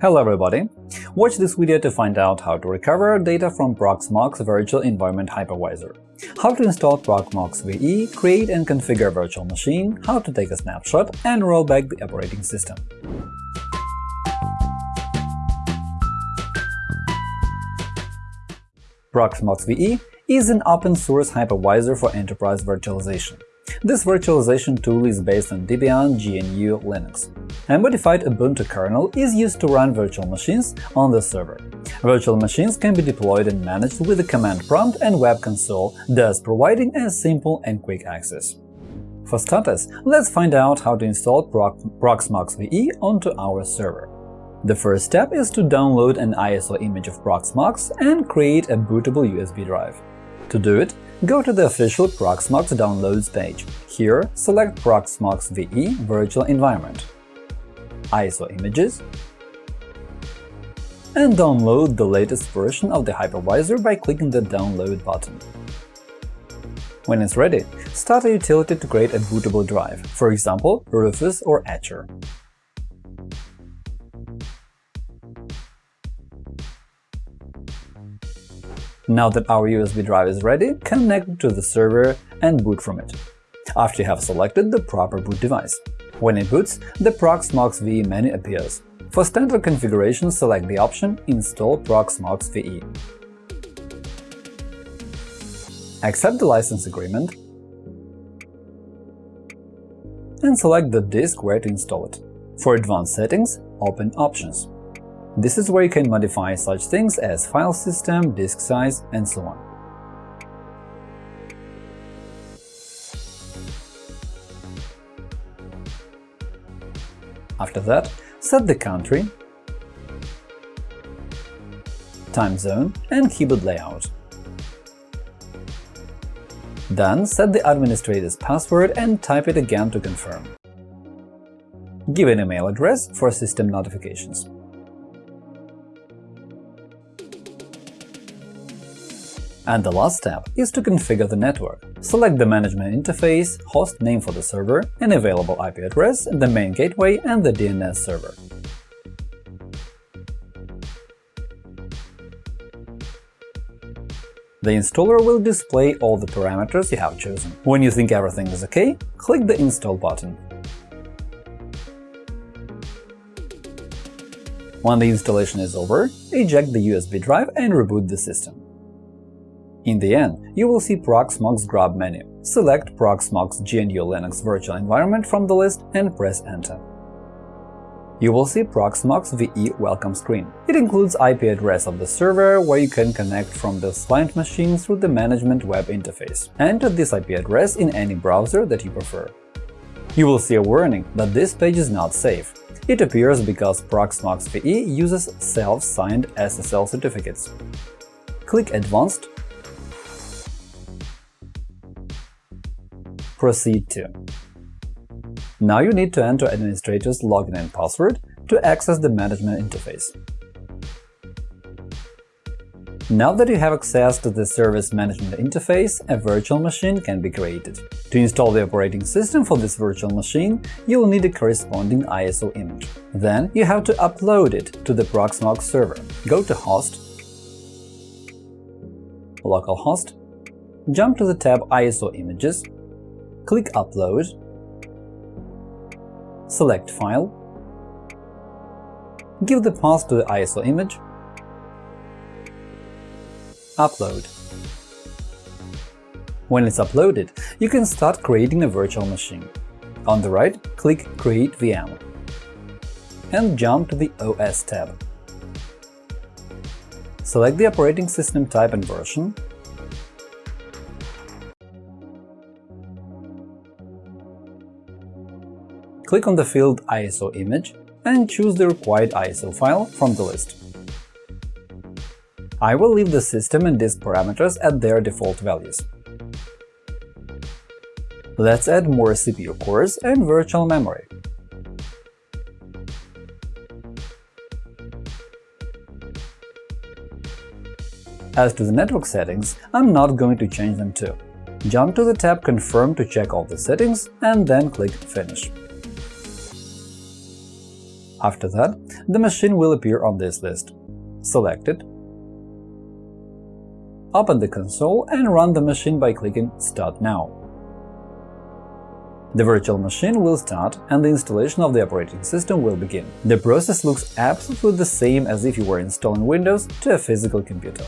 Hello everybody! Watch this video to find out how to recover data from Proxmox Virtual Environment Hypervisor, how to install Proxmox VE, create and configure a virtual machine, how to take a snapshot, and roll back the operating system. Proxmox VE is an open-source hypervisor for enterprise virtualization. This virtualization tool is based on Debian GNU Linux. A modified Ubuntu kernel is used to run virtual machines on the server. Virtual machines can be deployed and managed with a command prompt and web console, thus providing a simple and quick access. For starters, let's find out how to install Proxmox VE onto our server. The first step is to download an ISO image of Proxmox and create a bootable USB drive. To do it, go to the official Proxmox downloads page. Here, select Proxmox VE Virtual Environment, ISO images, and download the latest version of the hypervisor by clicking the Download button. When it's ready, start a utility to create a bootable drive, for example, Rufus or Etcher. Now that our USB drive is ready, connect it to the server and boot from it, after you have selected the proper boot device. When it boots, the Proxmox VE menu appears. For standard configuration, select the option Install Proxmox VE. Accept the license agreement and select the disk where to install it. For advanced settings, open Options. This is where you can modify such things as file system, disk size, and so on. After that, set the country, time zone, and keyboard layout. Then set the administrator's password and type it again to confirm. Give an email address for system notifications. And the last step is to configure the network. Select the management interface, host name for the server, an available IP address, the main gateway, and the DNS server. The installer will display all the parameters you have chosen. When you think everything is OK, click the Install button. When the installation is over, eject the USB drive and reboot the system. In the end, you will see Proxmox Grub menu. Select Proxmox GNU Linux virtual environment from the list and press Enter. You will see Proxmox VE welcome screen. It includes IP address of the server, where you can connect from the client machine through the management web interface. Enter this IP address in any browser that you prefer. You will see a warning that this page is not safe. It appears because Proxmox VE uses self-signed SSL certificates. Click Advanced Proceed to. Now you need to enter administrator's login and password to access the management interface. Now that you have access to the service management interface, a virtual machine can be created. To install the operating system for this virtual machine, you will need a corresponding ISO image. Then you have to upload it to the Proxmox server. Go to Host, Localhost, jump to the tab ISO Images, click Upload, select File, give the path to the ISO image, Upload. When it's uploaded, you can start creating a virtual machine. On the right, click Create VM and jump to the OS tab. Select the operating system type and version, click on the field ISO image and choose the required ISO file from the list. I will leave the system and disk parameters at their default values. Let's add more CPU cores and virtual memory. As to the network settings, I'm not going to change them too. Jump to the tab Confirm to check all the settings and then click Finish. After that, the machine will appear on this list. Select it, open the console and run the machine by clicking Start now. The virtual machine will start and the installation of the operating system will begin. The process looks absolutely the same as if you were installing Windows to a physical computer.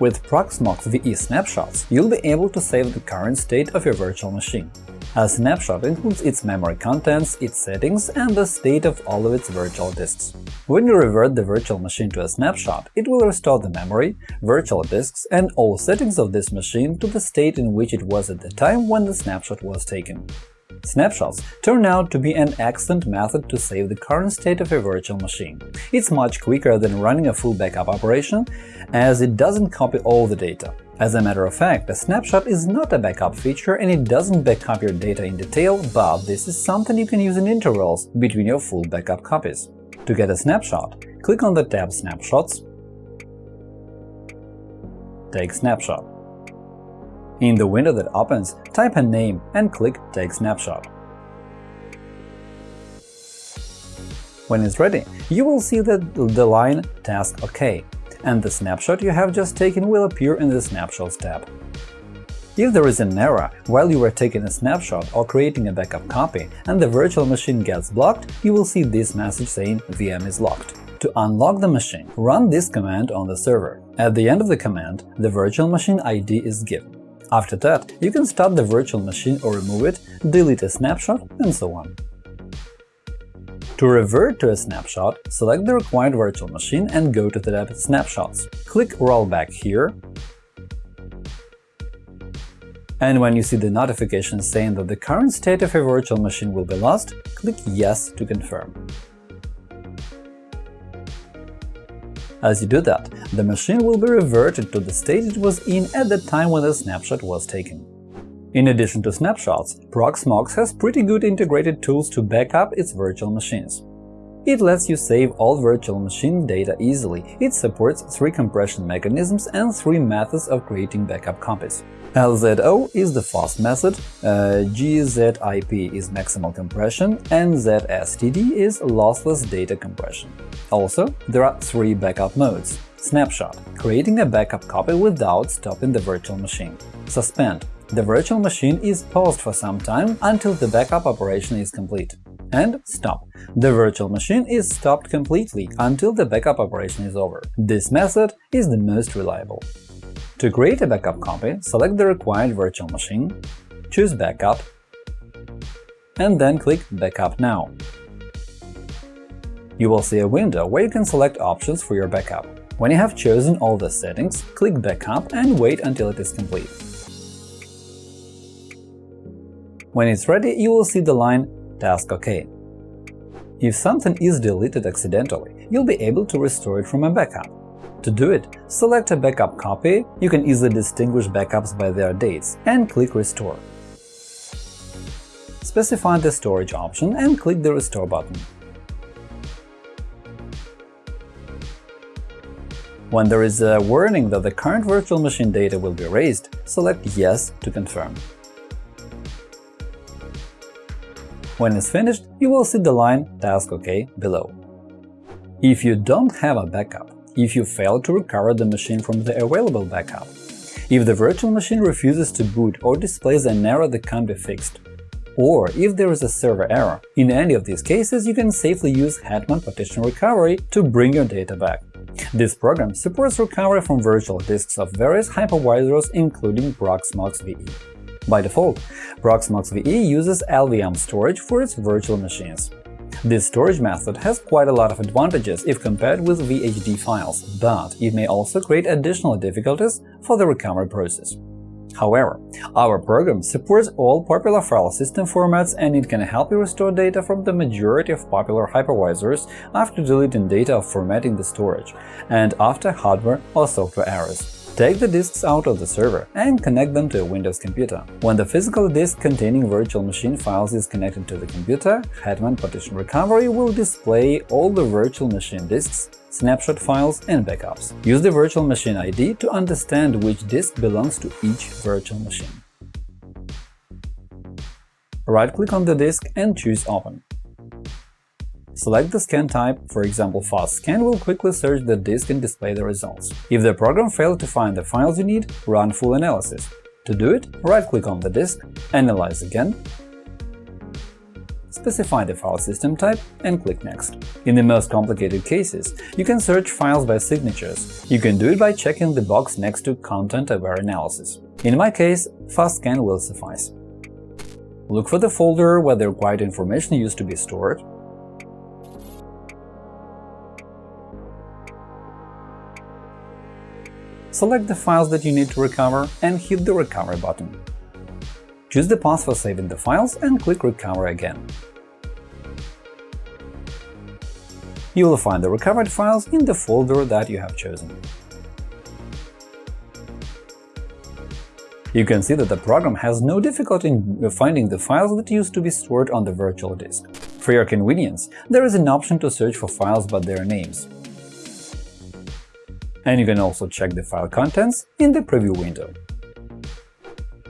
With Proxmox VE snapshots, you'll be able to save the current state of your virtual machine. A snapshot includes its memory contents, its settings, and the state of all of its virtual disks. When you revert the virtual machine to a snapshot, it will restore the memory, virtual disks, and all settings of this machine to the state in which it was at the time when the snapshot was taken. Snapshots turn out to be an excellent method to save the current state of a virtual machine. It's much quicker than running a full backup operation, as it doesn't copy all the data. As a matter of fact, a snapshot is not a backup feature and it doesn't backup your data in detail, but this is something you can use in intervals between your full backup copies. To get a snapshot, click on the tab Snapshots, Take Snapshot. In the window that opens, type a name and click Take Snapshot. When it's ready, you will see that the line Task OK and the snapshot you have just taken will appear in the Snapshots tab. If there is an error while you are taking a snapshot or creating a backup copy and the virtual machine gets blocked, you will see this message saying VM is locked. To unlock the machine, run this command on the server. At the end of the command, the virtual machine ID is given. After that, you can start the virtual machine or remove it, delete a snapshot, and so on. To revert to a snapshot, select the required virtual machine and go to the tab Snapshots. Click Rollback here, and when you see the notification saying that the current state of your virtual machine will be lost, click Yes to confirm. As you do that, the machine will be reverted to the state it was in at the time when the snapshot was taken. In addition to snapshots, Proxmox has pretty good integrated tools to back up its virtual machines. It lets you save all virtual machine data easily. It supports three compression mechanisms and three methods of creating backup copies. LZO is the fast method, uh, GZIP is maximal compression, and ZSTD is lossless data compression. Also, there are three backup modes. Snapshot – creating a backup copy without stopping the virtual machine. Suspend the virtual machine is paused for some time until the backup operation is complete. And stop. The virtual machine is stopped completely until the backup operation is over. This method is the most reliable. To create a backup copy, select the required virtual machine, choose Backup, and then click Backup now. You will see a window where you can select options for your backup. When you have chosen all the settings, click Backup and wait until it is complete. When it's ready, you will see the line Task OK. If something is deleted accidentally, you'll be able to restore it from a backup. To do it, select a backup copy, you can easily distinguish backups by their dates, and click Restore. Specify the storage option and click the Restore button. When there is a warning that the current virtual machine data will be erased, select Yes to confirm. When it's finished, you will see the line Task OK below. If you don't have a backup, if you fail to recover the machine from the available backup, if the virtual machine refuses to boot or displays an error that can't be fixed, or if there is a server error. In any of these cases, you can safely use Hetman Partition Recovery to bring your data back. This program supports recovery from virtual disks of various hypervisors, including Proxmox VE. By default, Proxmox VE uses LVM storage for its virtual machines. This storage method has quite a lot of advantages if compared with VHD files, but it may also create additional difficulties for the recovery process. However, our program supports all popular file system formats and it can help you restore data from the majority of popular hypervisors after deleting data or formatting the storage, and after hardware or software errors. Take the disks out of the server and connect them to a Windows computer. When the physical disk containing virtual machine files is connected to the computer, Hetman Partition Recovery will display all the virtual machine disks, snapshot files, and backups. Use the virtual machine ID to understand which disk belongs to each virtual machine. Right-click on the disk and choose Open. Select the scan type, for example Fast Scan will quickly search the disk and display the results. If the program failed to find the files you need, run full analysis. To do it, right-click on the disk, Analyze again, specify the file system type and click Next. In the most complicated cases, you can search files by signatures. You can do it by checking the box next to Content-Aware Analysis. In my case, FastScan will suffice. Look for the folder where the required information used to be stored, select the files that you need to recover and hit the Recover button. Choose the path for saving the files and click Recover again. You will find the recovered files in the folder that you have chosen. You can see that the program has no difficulty in finding the files that used to be stored on the virtual disk. For your convenience, there is an option to search for files by their names. And you can also check the file contents in the preview window.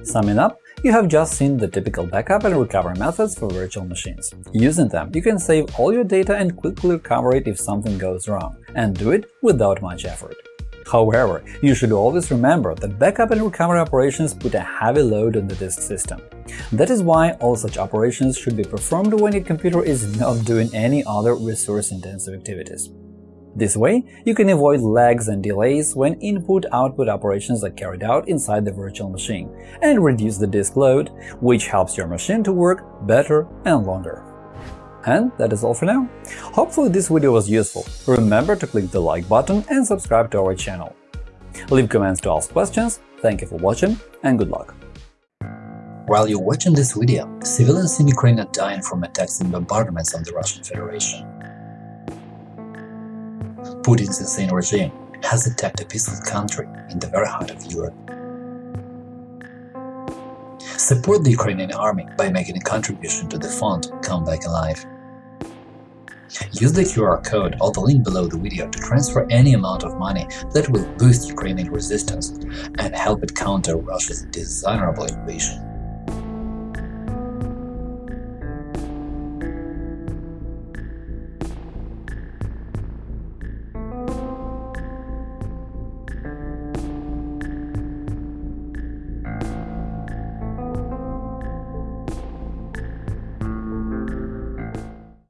Summing up, you have just seen the typical backup and recovery methods for virtual machines. Using them, you can save all your data and quickly recover it if something goes wrong, and do it without much effort. However, you should always remember that backup and recovery operations put a heavy load on the disk system. That is why all such operations should be performed when your computer is not doing any other resource-intensive activities. This way, you can avoid lags and delays when input-output operations are carried out inside the virtual machine, and reduce the disk load, which helps your machine to work better and longer. And that is all for now. Hopefully this video was useful. Remember to click the like button and subscribe to our channel. Leave comments to ask questions, thank you for watching, and good luck! While you're watching this video, civilians in Ukraine are dying from attacks and bombardments of the Russian Federation. Putin's insane regime has attacked a peaceful country in the very heart of Europe. Support the Ukrainian army by making a contribution to the fund Come Back Alive. Use the QR code or the link below the video to transfer any amount of money that will boost Ukrainian resistance and help it counter Russia's dishonorable invasion.